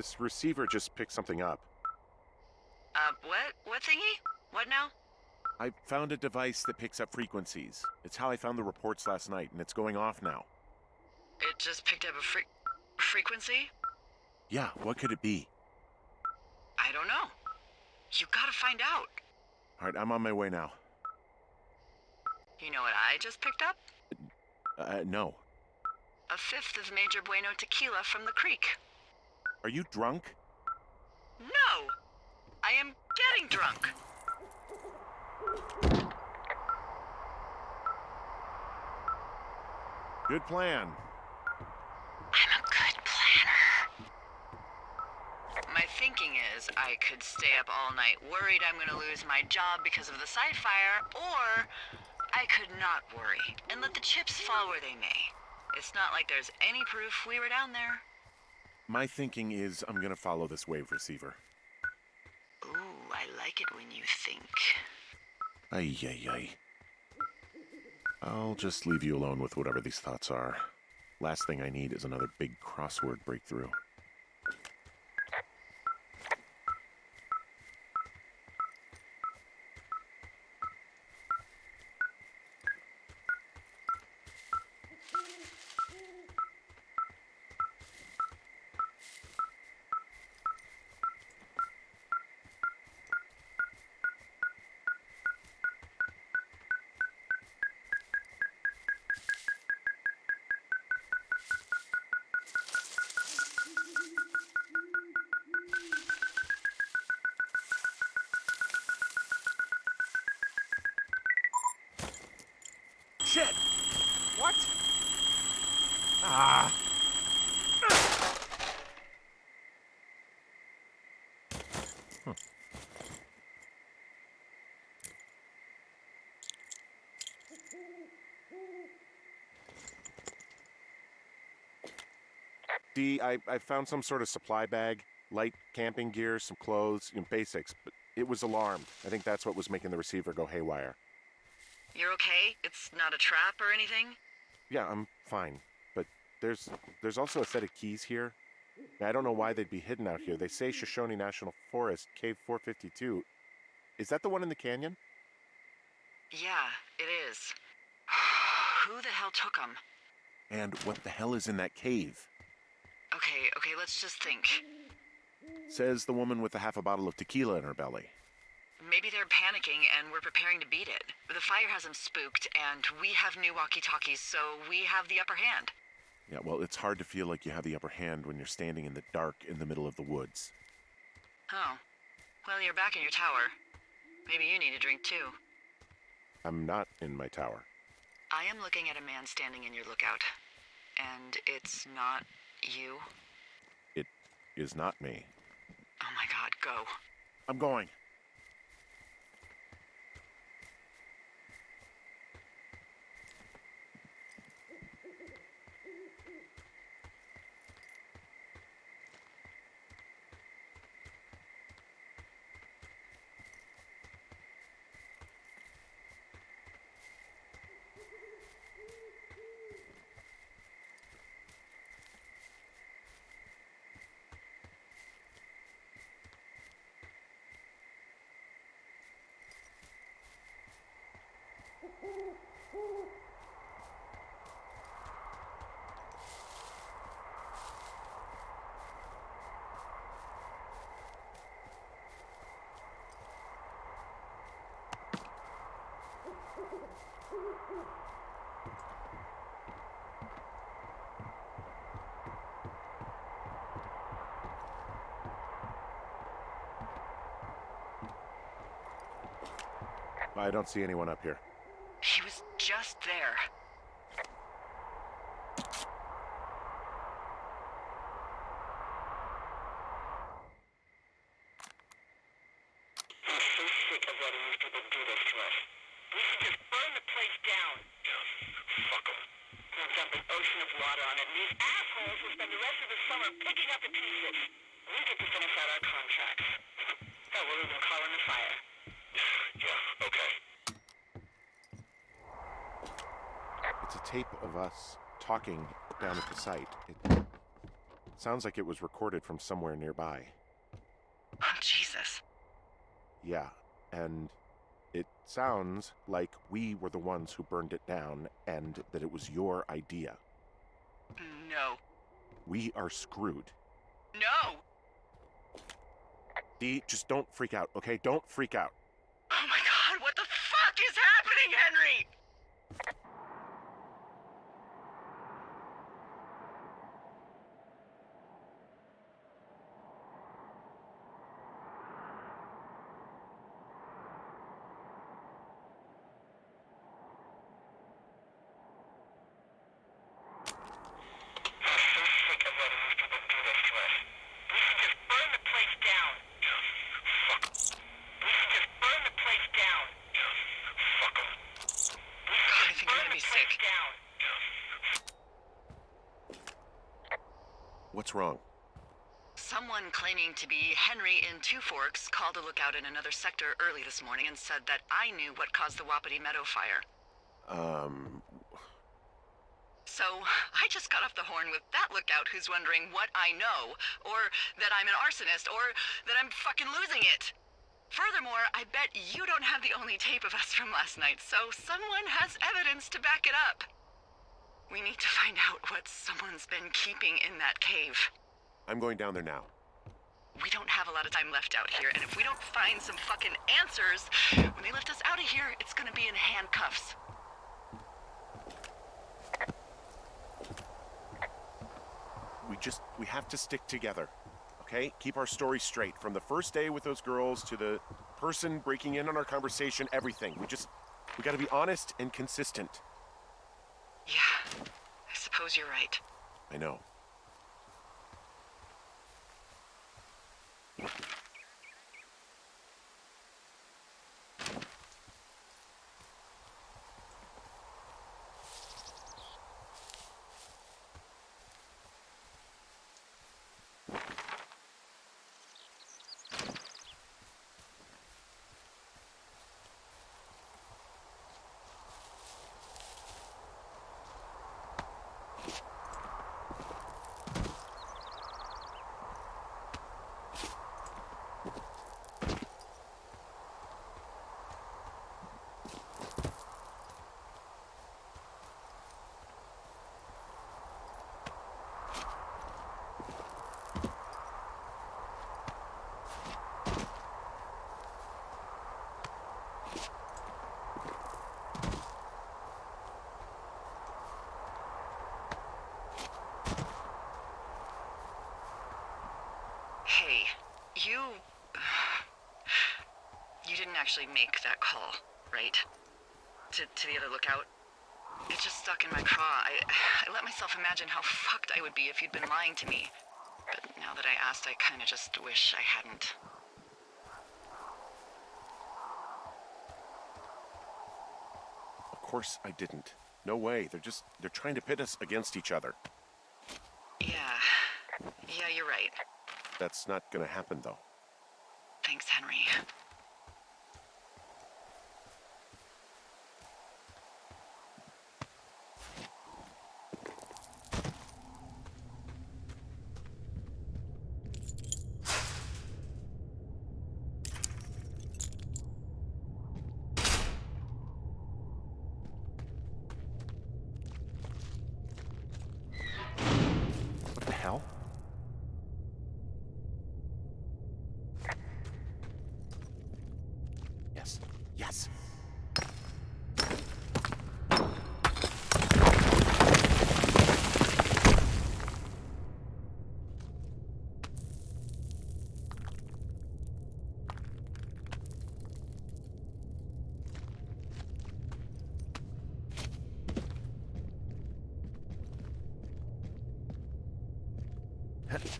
This receiver just picked something up. Uh, what? What thingy? What now? I found a device that picks up frequencies. It's how I found the reports last night, and it's going off now. It just picked up a fre frequency? Yeah, what could it be? I don't know. You gotta find out. Alright, I'm on my way now. You know what I just picked up? Uh, no. A fifth of Major Bueno tequila from the creek. Are you drunk? No! I am getting drunk. Good plan. I'm a good planner. My thinking is I could stay up all night worried I'm gonna lose my job because of the side fire, or I could not worry and let the chips fall where they may. It's not like there's any proof we were down there. My thinking is I'm gonna follow this wave receiver. Ooh, I like it when you think. Ay, ay, ay. I'll just leave you alone with whatever these thoughts are. Last thing I need is another big crossword breakthrough. Shit! What? Ah! Huh. D, I, I found some sort of supply bag, light camping gear, some clothes, you know, basics, but it was alarmed. I think that's what was making the receiver go haywire. You're okay? It's not a trap or anything? Yeah, I'm fine. But there's there's also a set of keys here. I don't know why they'd be hidden out here. They say Shoshone National Forest, Cave 452. Is that the one in the canyon? Yeah, it is. Who the hell took them? And what the hell is in that cave? Okay, okay, let's just think. Says the woman with a half a bottle of tequila in her belly. Maybe they're panicking and we're preparing to beat it. The fire has them spooked, and we have new walkie-talkies, so we have the upper hand. Yeah, well, it's hard to feel like you have the upper hand when you're standing in the dark in the middle of the woods. Oh. Well, you're back in your tower. Maybe you need a drink too. I'm not in my tower. I am looking at a man standing in your lookout. And it's not you? It is not me. Oh my god, go. I'm going. I don't see anyone up here. He was just there. I'm so sick of letting these people do this to us. We should just burn the place down. Fuck them. We'll dump an ocean of water on it, and these assholes will spend the rest of the summer picking up the pieces. We get to finish out our contracts. That we'll call in the fire. Yeah, okay. It's a tape of us talking down at the site. It Sounds like it was recorded from somewhere nearby. Oh, Jesus. Yeah, and it sounds like we were the ones who burned it down and that it was your idea. No. We are screwed. No! Dee, just don't freak out, okay? Don't freak out. Oh my god, what the fuck is happening, Henry? I'm so sick of letting these people do this to us. We should just burn the place down. Fuck. We should just burn the place down. Fuck 'em. We should God, I just think I'm burn gonna the be place sick. down. What's wrong? Someone claiming to be Henry in Two Forks called a lookout in another sector early this morning and said that I knew what caused the Wapiti Meadow fire. Um, So I just got off the horn with that lookout who's wondering what I know, or that I'm an arsonist, or that I'm fucking losing it. Furthermore, I bet you don't have the only tape of us from last night, so someone has evidence to back it up. We need to find out what someone's been keeping in that cave. I'm going down there now. We don't have a lot of time left out here, and if we don't find some fucking answers, when they lift us out of here, it's gonna be in handcuffs. We just, we have to stick together, okay? Keep our story straight. From the first day with those girls to the person breaking in on our conversation, everything. We just, we gotta be honest and consistent. Yeah, I suppose you're right. I know. Hey, you. You didn't actually make that call, right? To, to the other lookout? It just stuck in my craw. I, I let myself imagine how fucked I would be if you'd been lying to me. But now that I asked, I kinda just wish I hadn't. Of course I didn't. No way. They're just, they're trying to pit us against each other. Yeah. Yeah, you're right. That's not gonna happen though. Thanks, Henry. What the hell? Yes. Yes. It's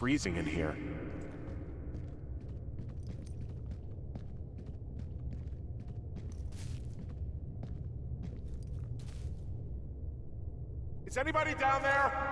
freezing in here. Is anybody down there?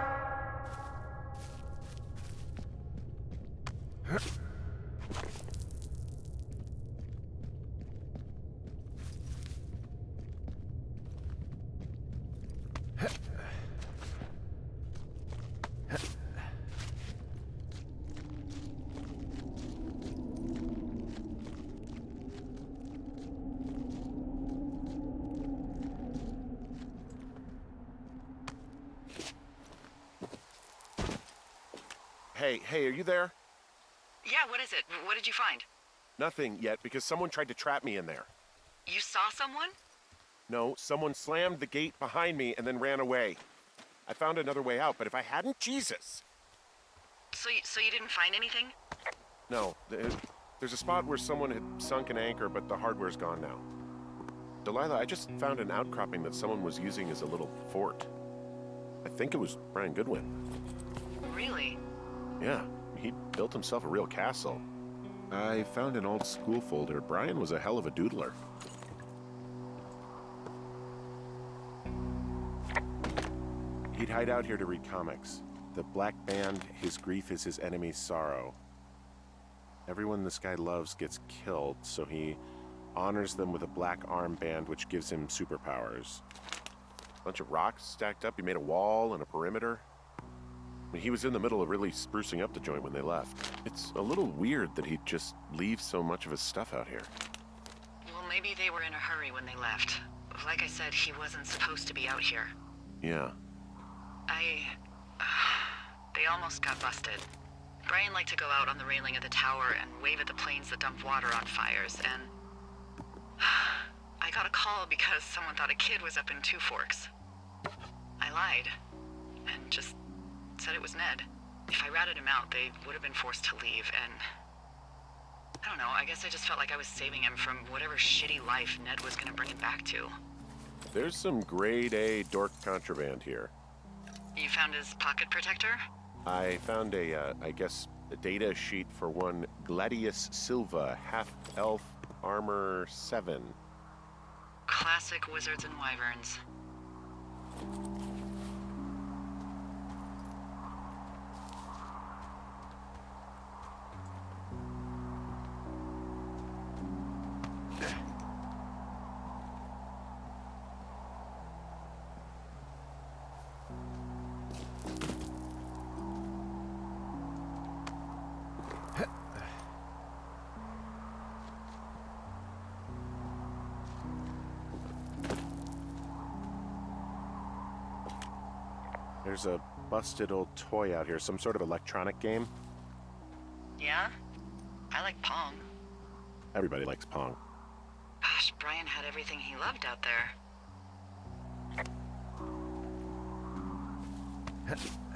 Hey, hey, are you there? Yeah, what is it? What did you find? Nothing yet because someone tried to trap me in there. You saw someone? No, someone slammed the gate behind me and then ran away. I found another way out, but if I hadn't, Jesus. So, you, so you didn't find anything? No, uh, there's a spot where someone had sunk an anchor, but the hardware's gone now. Delilah, I just found an outcropping that someone was using as a little fort. I think it was Brian Goodwin. Really? Yeah, he built himself a real castle. I found an old school folder. Brian was a hell of a doodler. He'd hide out here to read comics. The Black Band, his grief is his enemy's sorrow. Everyone this guy loves gets killed, so he honors them with a black armband which gives him superpowers. Bunch of rocks stacked up. He made a wall and a perimeter. He was in the middle of really sprucing up the joint when they left. It's a little weird that he'd just leave so much of his stuff out here. Well, maybe they were in a hurry when they left. Like I said, he wasn't supposed to be out here. Yeah. I... they almost got busted. Brian liked to go out on the railing of the tower and wave at the planes that dumped water on fires, and... I got a call because someone thought a kid was up in Two Forks. I lied, and just said it was Ned. If I ratted him out, they would have been forced to leave, and... I don't know, I guess I just felt like I was saving him from whatever shitty life Ned was gonna bring him back to. There's some grade A dork contraband here. You found his pocket protector? I found a, uh, I guess, a data sheet for one Gladius Silva, half elf armor 7. Classic wizards and wyverns. Busted old toy out here, some sort of electronic game. Yeah? I like Pong. Everybody likes Pong. Gosh, Brian had everything he loved out there.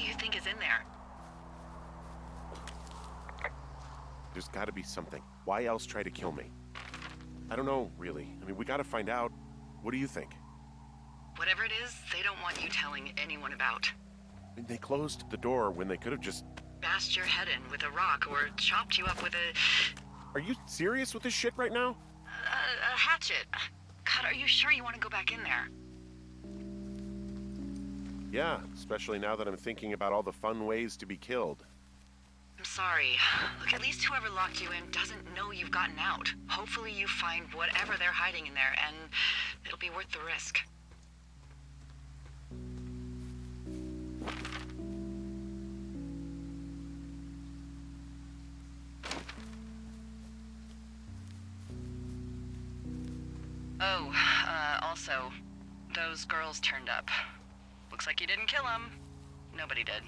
was in there. There's got to be something. Why else try to kill me? I don't know, really. I mean, we got to find out. What do you think? Whatever it is, they don't want you telling anyone about. I mean, they closed the door when they could have just. Bashed your head in with a rock or chopped you up with a, Are you serious with this shit right now? a, a hatchet. God, are you sure you want to go back in there? Yeah, especially now that I'm thinking about all the fun ways to be killed. I'm sorry. Look, at least whoever locked you in doesn't know you've gotten out. Hopefully you find whatever they're hiding in there, and it'll be worth the risk. Oh, uh, also, those girls turned up. Looks like you didn't kill him. Nobody did.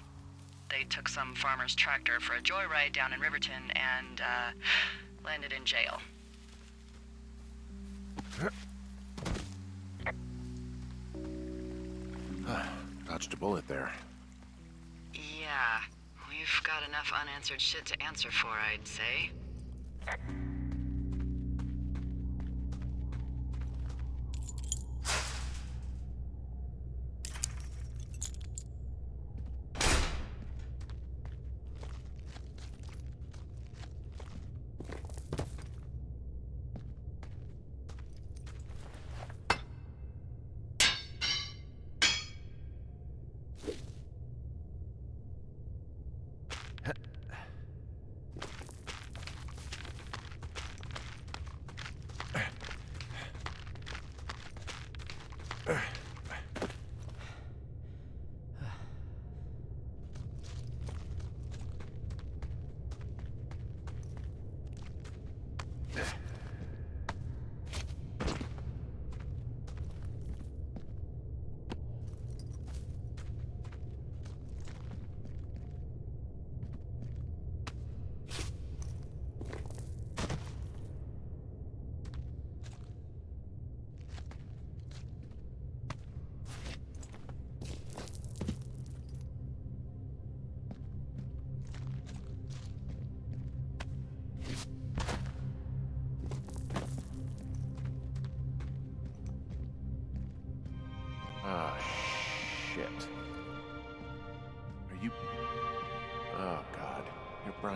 They took some farmer's tractor for a joyride down in Riverton and, uh, landed in jail. Dodged a bullet there. Yeah, we've got enough unanswered shit to answer for, I'd say.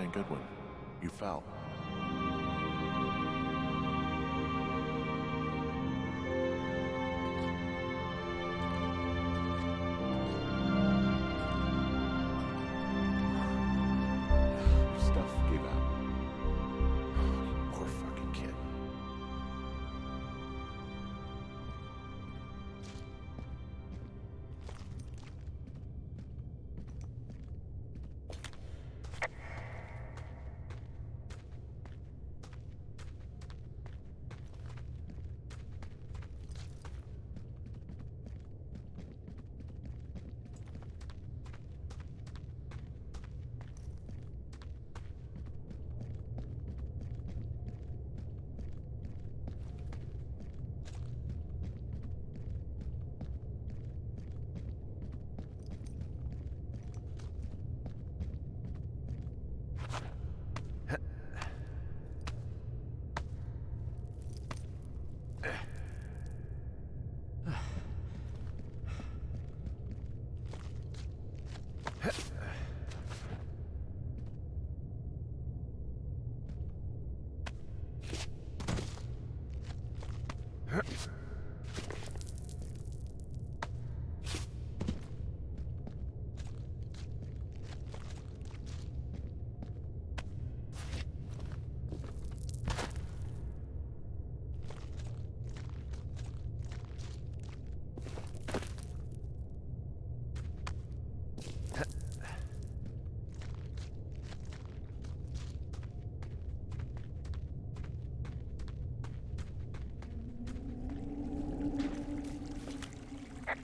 Brian Goodwin. You fell.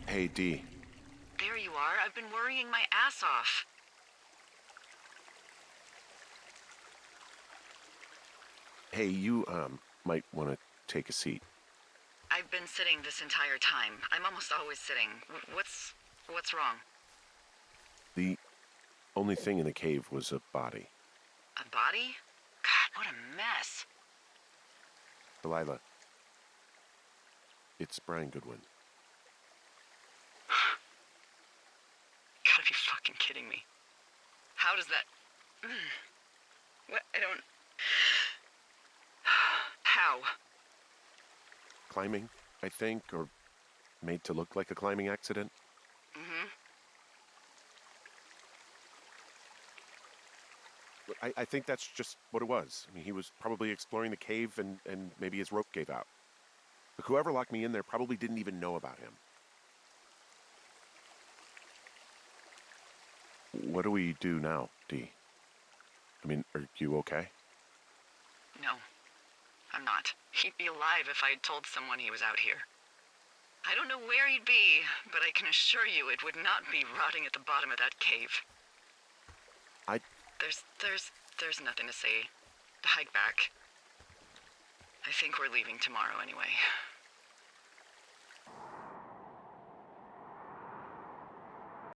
Hey, D. There you are. I've been worrying my ass off. Hey, you, um, might want to take a seat. I've been sitting this entire time. I'm almost always sitting. What's what's wrong? The only thing in the cave was a body. A body? God, what a mess. Delilah. It's Brian Goodwin. Gotta fucking kidding me. How does that. What? I don't. How? Climbing, I think, or made to look like a climbing accident. Mm-hmm. I, I think that's just what it was. I mean, he was probably exploring the cave and, and maybe his rope gave out. But whoever locked me in there probably didn't even know about him. What do we do now, Dee? I mean, are you okay? No, I'm not. He'd be alive if I had told someone he was out here. I don't know where he'd be, but I can assure you it would not be rotting at the bottom of that cave. I There's, there's, there's nothing to say. Hike back. I think we're leaving tomorrow anyway.